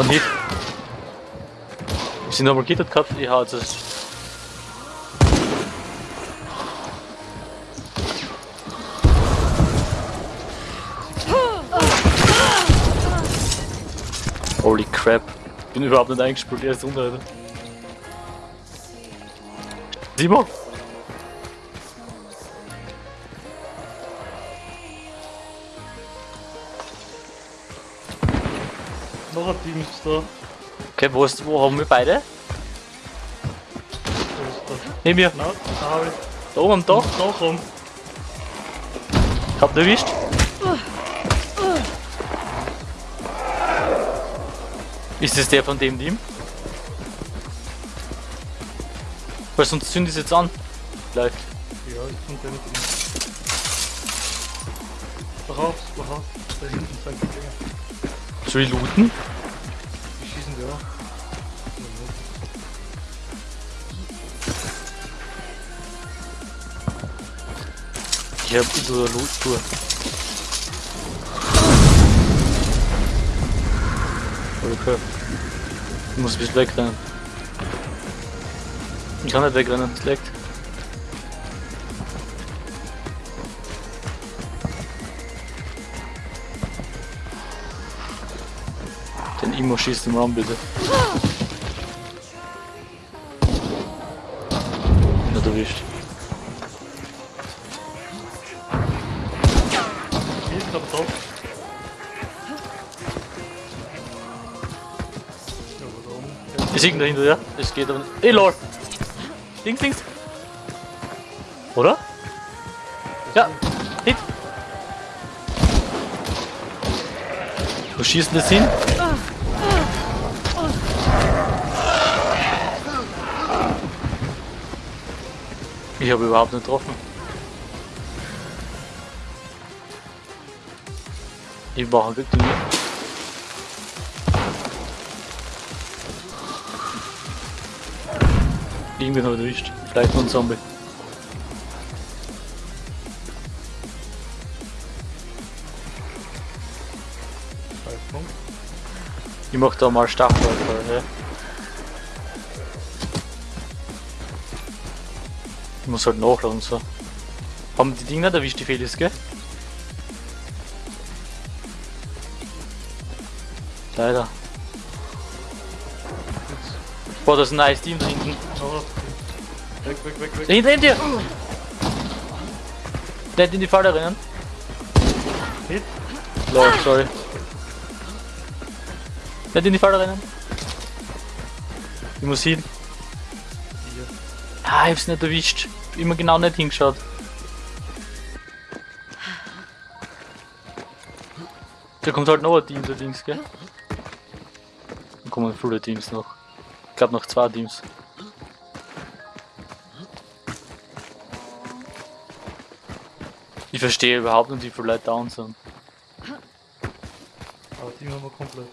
Von Hit. Sie nochmal gittert gehabt? Ja, das ist. Holy crap. Bin überhaupt nicht eingespielt, er ist unter. Alter. Simon! Da. Okay, wo, ist, wo haben wir beide? Neben mir. Na, da habe ich. Da oben Dach. Da komm. Habt ihr erwischt? Ist das der von dem Team? Weil sonst zünd ich jetzt an. Gleich. Ja, ich bin der nicht drin. Voraus, voraus. Da hinten sind die Dinger. Soll ich looten? Ich hab tue Loot Tour. Okay. Ich muss bisschen wegrennen. Ich kann nicht wegrennen, es leckt. Den Imo schießt im Raum bitte. Nicht erwischt. Irgendwo dahinter, ja? Es geht aber nicht. Ey, lol! Links, links! Oder? Ja! Hit! Wo schießt denn das hin? Ich habe überhaupt nicht getroffen. Ich mache Glück Irgendwie noch erwischt. Vielleicht noch ein Zombie. Ich mach da mal Stachelläufer, ja. Ich muss halt nachladen so. Haben die Dinger erwischt, die Felis, gell? Leider. Boah, das ist ein nice Team da hinten. Weg, weg, weg, weg. Da hinten, hinter dir! Nicht in die Falle rennen. Hit. Lol, sorry. Nicht in die Falle rennen. Ich muss hin. Ah, ich hab's nicht erwischt. Immer genau nicht hingeschaut. Da kommt halt noch ein Team da links, gell? Dann kommen viele Teams noch. Ich glaube noch zwei Teams. Ich verstehe überhaupt nicht, wie viele Leute down sind. Aber die haben wir komplett.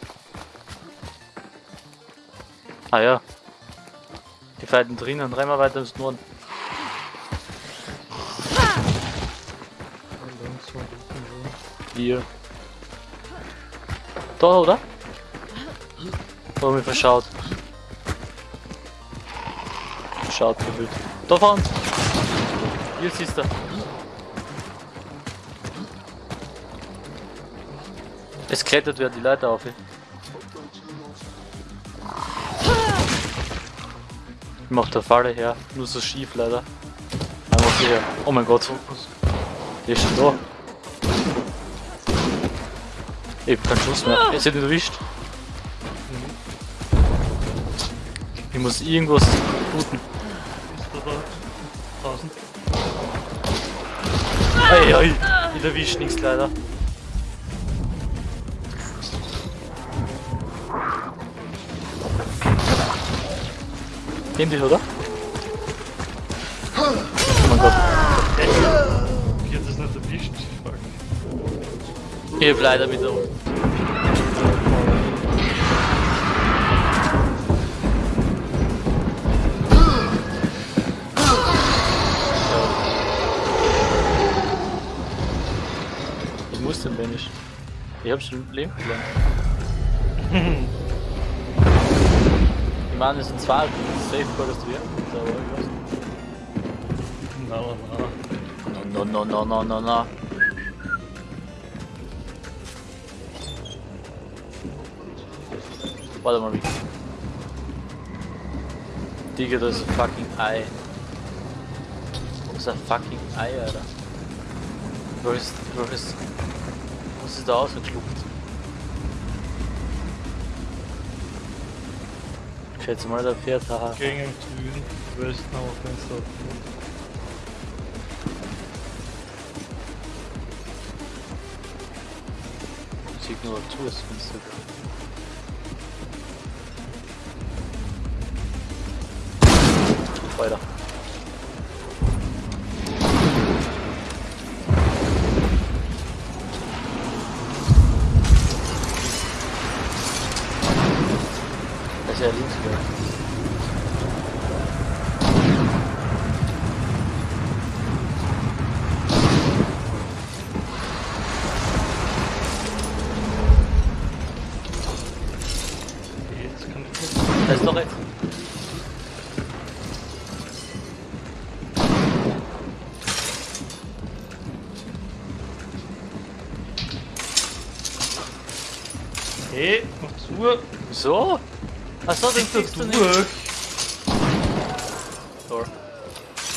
Ah ja. Die fighten drinnen, dreimal weiter ins Norden. Hier. Da, oder? Da haben wir verschaut. Schaut gefühlt. Da vorne! Hier siehst du. Es klettert wer die Leiter auf. Ich mach der Falle her, nur so schief leider. Einfach her. Oh mein Gott, der ist schon da. Ich hab keinen Schuss mehr. Er ist nicht erwischt. Ich muss irgendwas booten. Ei, ei. Ich erwischt nichts leider. Nimm dich, oder? Oh mein Gott. Ich hätte das nicht erwischt. Fuck. Ich hab leider wieder. trotzdem Ich hab schon Leben verloren. Die machen es in zwei Safe Gottes wir. Aber ich weiß nicht. Na. No, no, no, no, no, no, no. Warte mal, wie. Digga, das ist ein fucking Ei. Das ist ein fucking Ei, Alter. Wo ist, wo ist, was ist da ausgeschluckt? Ich schätze mal, der fährt da. Gegen den Süden, Westen auf den Stop. Sieht nur zu, das Fenster. Weiter. Hey, mach zu. So? Achso, den das kriegst du nicht. So.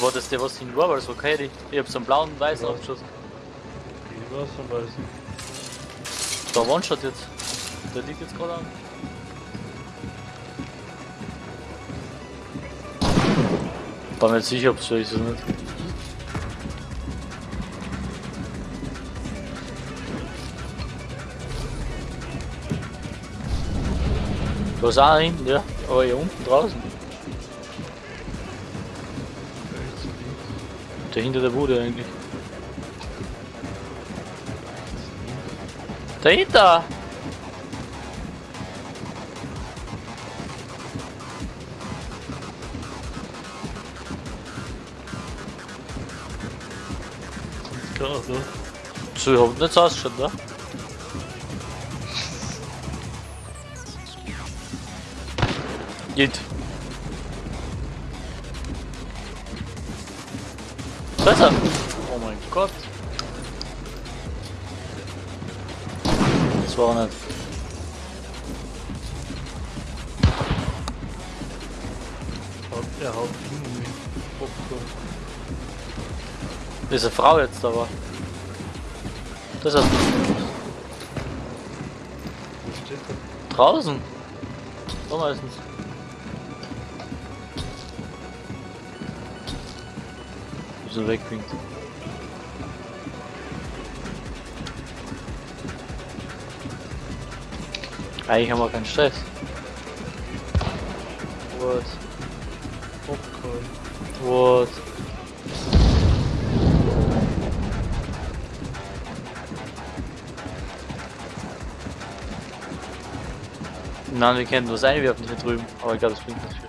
War das der, was hin war, weil so okay, ich, ich hab so einen blauen und weißen Ja. abgeschossen. Ich weiß schon, weiß ich. Da One-Shot jetzt. Der liegt jetzt gerade an. War mir nicht sicher, ob es so ist oder nicht. Hast auch hinten, ja. Aber hier unten draußen. Der hinter der Bude eigentlich. Dahinter! Klar, so. So, ich hab nicht ausgeschaut, ne? Geht. Besser! Oh mein Gott! Das war auch nicht. Haut, er haut. Popcorn. Diese Frau jetzt aber. Das ist draußen. So meistens. So wegwinkt. Eigentlich haben wir keinen Stress. What? Popcorn. What? Nein, wir können was einwerfen hier drüben, aber ich glaube, das bringt nicht viel.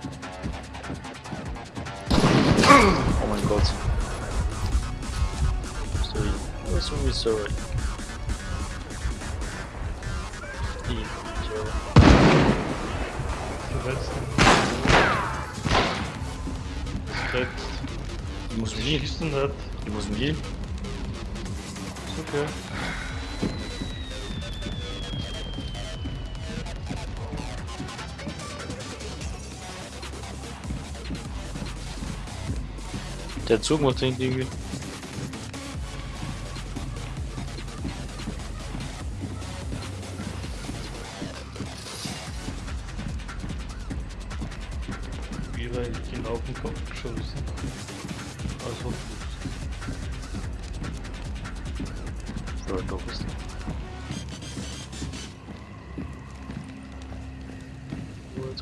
Oh mein Gott. Die, sorry. Verletzt. Verletzt. Ich muss denn das? Ich muss gehen. Ist okay. Der Zug muss hinten irgendwie. So, du bist.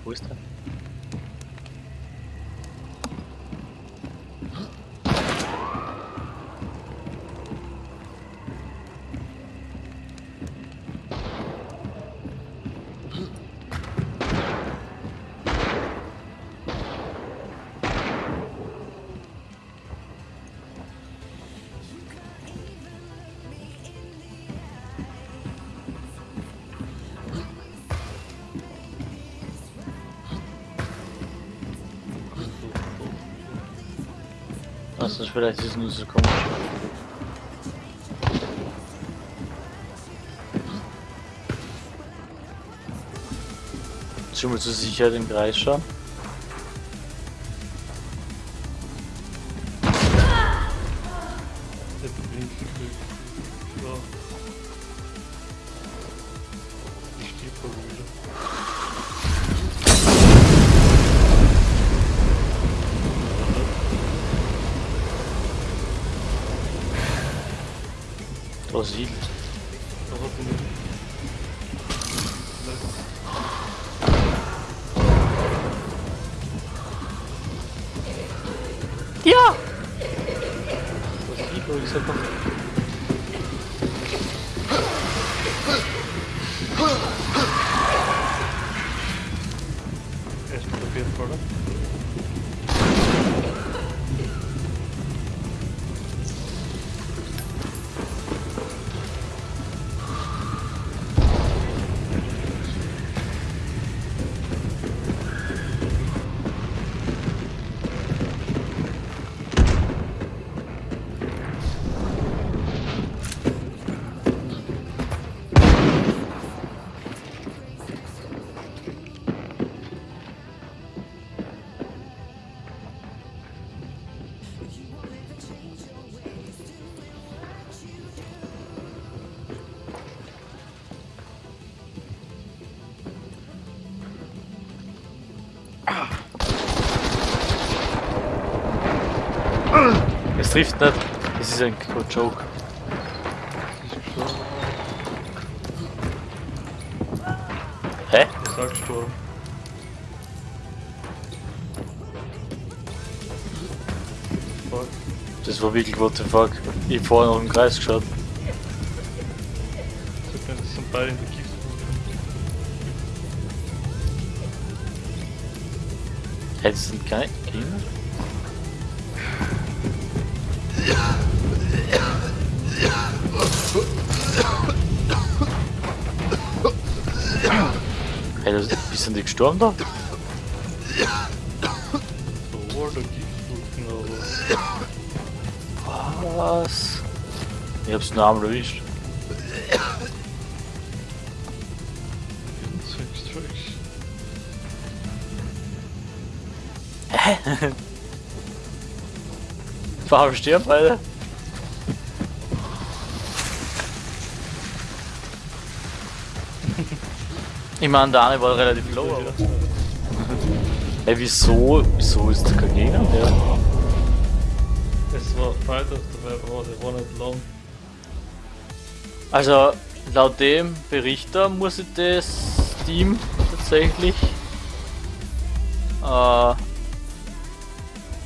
Wo ist- Sonst vielleicht ist nur so komisch. Schon mal zur Sicherheit im Kreis schauen. Der Brasil. Aber bin ich. Es trifft nicht. Es ist ein Joke. Das. Hä? Ich sag gestorben. Fuck. Das war wirklich what the fuck. Ich hab vorher noch im Kreis geschaut. Mir, das sind beide in der Giftwolke. Hey, das sind keine Kinder? Das, bist du nicht gestorben da? Was? Ich hab's nur einmal erwischt. Warum sterben Alter? Ich meine, der eine war relativ low. Hey, wieso? Wieso ist da kein Gegner mehr? Es war Fighters dabei, aber der war nicht lang. Also, laut dem Berichter muss ich das Team tatsächlich äh,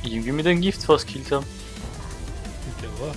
irgendwie mit dem Gift fast gekillt haben. Der war.